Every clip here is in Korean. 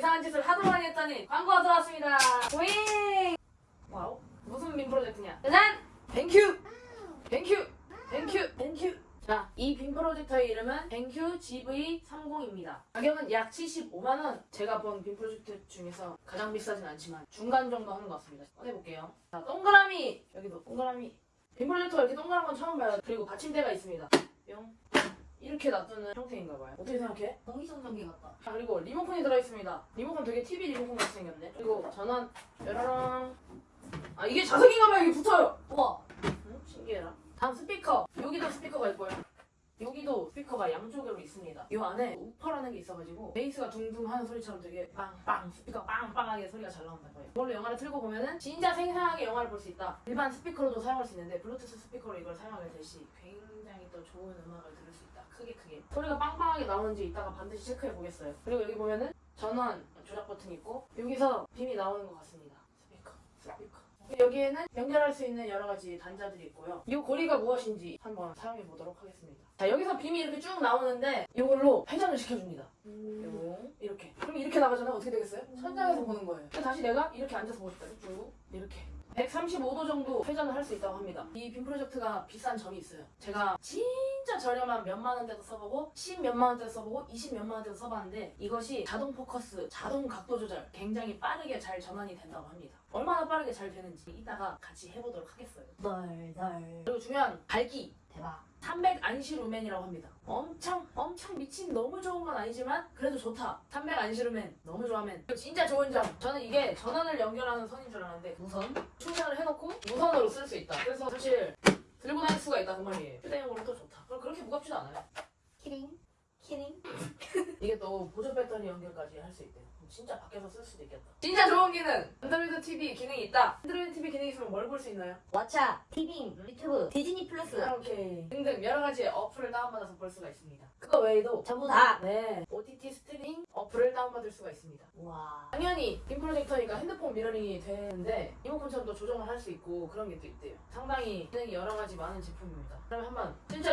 이상한 짓을 하도 많이 했더니 광고가 들어왔습니다. 윙! 와우. 무슨 빔 프로젝트냐? 짜잔! BenQ! BenQ! BenQ! BenQ! 자, 이 빔 프로젝터의 이름은 BenQ GV30입니다. 가격은 약 75만원. 제가 본 빔 프로젝터 중에서 가장 비싸진 않지만 중간 정도 하는 것 같습니다. 꺼내볼게요. 자, 동그라미! 여기도 동그라미. 빔 프로젝터가 이렇게 동그란 건 처음 봐요. 그리고 받침대가 있습니다. 뿅. 이렇게 놔두는 형태인가 봐요. 어떻게 생각해? 공기청정기 같다. 자, 그리고 리모컨이 들어있습니다. 리모컨 되게 TV 리모컨 같이 생겼네. 그리고 전원, 뾰로롱. 아, 이게 자석인가 봐요. 이게 붙어요. 우와. 응? 신기해라. 다음 스피커. 여기도 스피커가 있고요. 여기도 스피커가 양쪽으로 있습니다. 이 안에 우퍼라는 게 있어가지고 베이스가 둥둥 하는 소리처럼 되게 빵빵 스피커 빵빵하게 소리가 잘 나온다 거예요. 이걸로 영화를 틀고 보면은 진짜 생생하게 영화를 볼 수 있다. 일반 스피커로도 사용할 수 있는데 블루투스 스피커로 이걸 사용하게 될 시 굉장히 또 좋은 음악을 들을 수 있다. 크게 크게. 소리가 빵빵하게 나오는지 이따가 반드시 체크해 보겠어요. 그리고 여기 보면은 전원 조작 버튼 있고 여기서 빔이 나오는 것 같습니다. 스피커, 스피커. 여기에는 연결할 수 있는 여러 가지 단자들이 있고요. 이 고리가 무엇인지 한번 사용해 보도록 하겠습니다. 자 여기서 빔이 이렇게 쭉 나오는데 이걸로 회전을 시켜줍니다. 요 이렇게. 그럼 이렇게 나가잖아요. 어떻게 되겠어요? 천장에서 보는 거예요. 다시 내가 이렇게 앉아서 보고 싶다. 쭉 이렇게. 135도 정도 회전을 할 수 있다고 합니다. 이 빔 프로젝트가 비싼 점이 있어요. 제가 진짜 저렴한 몇만 원대도 써보고 10 몇만 원대도 써보고 20 몇만 원대도 써봤는데 이것이 자동 포커스, 자동 각도 조절 굉장히 빠르게 잘 전환이 된다고 합니다. 얼마나 빠르게 잘 되는지 이따가 같이 해보도록 하겠어요. 널널. 그리고 중요한 밝기 대박. 300 ANSI 루멘이라고 합니다. 엄청 엄청 미친 너무 좋은 건 아니지만 그래도 좋다. 300 ANSI 루멘 너무 좋아하면 진짜 좋은 점 저는 이게 전원을 연결하는 선인 줄 알았는데 무선 충전을 해놓고 무선으로 쓸 수 있다. 그래서 사실 들고 다닐 수가 있다 그 말이에요. 휴대용으로 또 좋다. 그리고 그렇게 무겁지도 않아요. 키링. 키링. 이게 또 보조 배터리 연결까지 할 수 있대요. 진짜 밖에서 쓸 수도 있겠다. 진짜 좋은 기능! 안드로이드 TV 기능이 있다. 안드로이드 TV 기능이 있으면 뭘 볼 수 있나요? 왓챠. 티빙. 유튜브. 디즈니 플러스. 이렇게 등등 여러 가지 어플을 다운받아서 볼 수가 있습니다. 그거 외에도 전부 다. 네 OTT 스트리밍 어플을 다운받을 수가 있습니다. 우와. 당연히 빔 프로젝터니까 핸드폰 미러링이 되는데 리모컨처럼 또 조정을 할 수 있고 그런 게 또 있대요. 상당히 기능이 여러 가지 많은 제품입니다. 그럼 한번 이제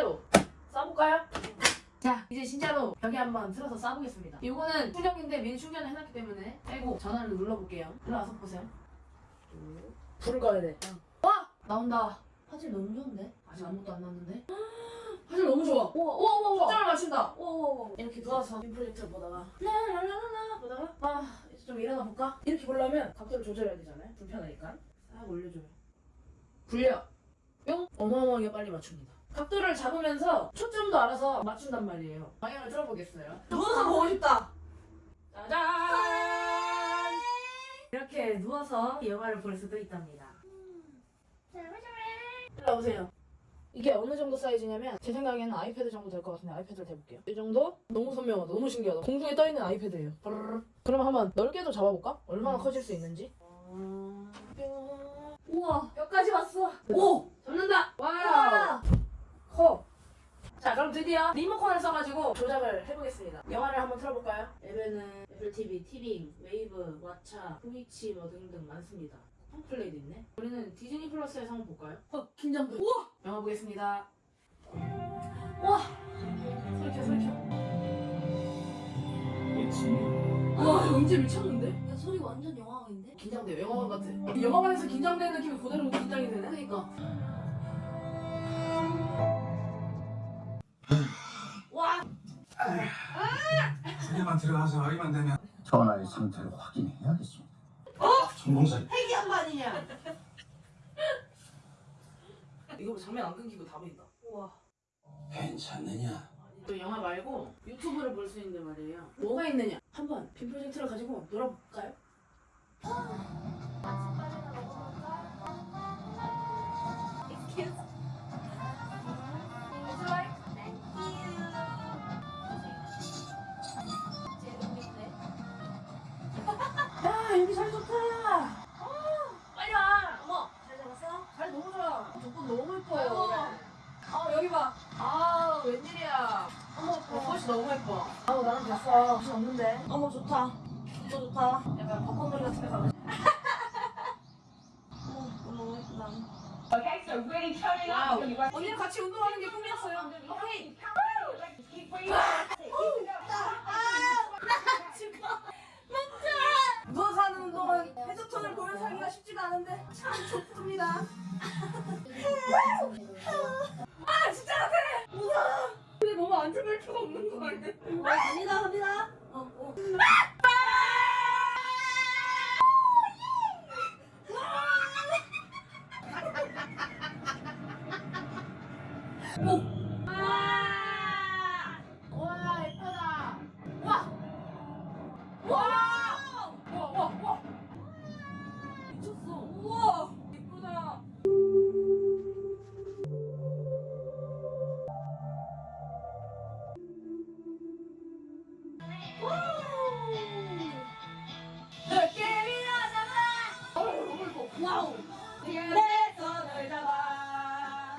진짜로 벽에 한번 틀어서 쏴보겠습니다. 이거는 충전기인데 미리 충전을 해놨기 때문에 빼고 전원을 눌러볼게요. 일어나서 보세요. 쭉. 불을 꺼야 돼. 와! 나온다. 화질 너무 좋은데? 아직 아무것도 안 나왔는데? 화질 너무 좋아. 우와 우와 우와. 초점을 맞춘다. 우와. 이렇게 누워서 빔 프로젝터를 보다가 라라라라 보다가 아 이제 좀 일어나 볼까? 이렇게 보려면 각도를 조절해야 되잖아요. 불편하니까 싹 올려줘요. 굴려. 뿅 어마어마하게 빨리 맞춥니다. 각도를 잡으면서 초점도 알아서 맞춘단 말이에요. 방향을 틀어보겠어요. 누워서 보고 싶다. 짜잔! 이렇게 누워서 영화를 볼 수도 있답니다. 일로 오세요. 이게 어느 정도 사이즈냐면 제 생각에는 아이패드 정도 될 것 같은데 아이패드를 대볼게요. 이 정도? 너무 선명하다. 너무 신기하다. 공중에 떠있는 아이패드예요. 그럼 한번 넓게도 잡아볼까? 얼마나 커질 수 있는지. 뿅. 우와. 벽까지 왔어. 오! 잡는다. 와 커. 자 그럼 드디어 리모컨을 써가지고 조작을 해보겠습니다. 영화를 한번 틀어볼까요? 앱에는 애플 TV, 티빙, 웨이브, 왓챠, 트위치 뭐 등등 많습니다. 홈플레이도 있네. 우리는 디즈니 플러스에서 한번 볼까요? 어 긴장돼. 우와. 영화 보겠습니다. 우와. 소리 켜, 소리 켜. 우와, 이거 이제 미쳤는데? 야 소리 완전 영화인데? 긴장돼요. 영화관 같아. 영화관에서 긴장되는 느낌이 그대로 긴장이 되네. 그러니까. 들어가서 확인만 되면 전화의 상태를 확인해야겠습니다. 전공사 회귀한 거 아니냐? 이거 뭐 장면 안 끊기고 다 보인다. 우와. 괜찮느냐? 또 영화 말고 유튜브를 볼 수 있는데 말이에요. 뭐가 있느냐? 한번 빔 프로젝트를 가지고 놀아볼까요? 웬일이야. 어머, 어, 벚꽃이 너무 예뻐. 아우, 나는 봤어. 옷이 없는데. 어머, 좋다. 진짜 좋다. 약간 벚꽃놀이 같은 데 가고 어머, 너무 예쁘다. Okay, so really turning up. 언니랑 같이 운동하는 게 꿈이었어요. 오케이. 아! 아! 누워서 하는 운동은 회전턴을 보여서 하기가 쉽지가 않은데 참 좋습니다. 와우. 그래서 널 잡아.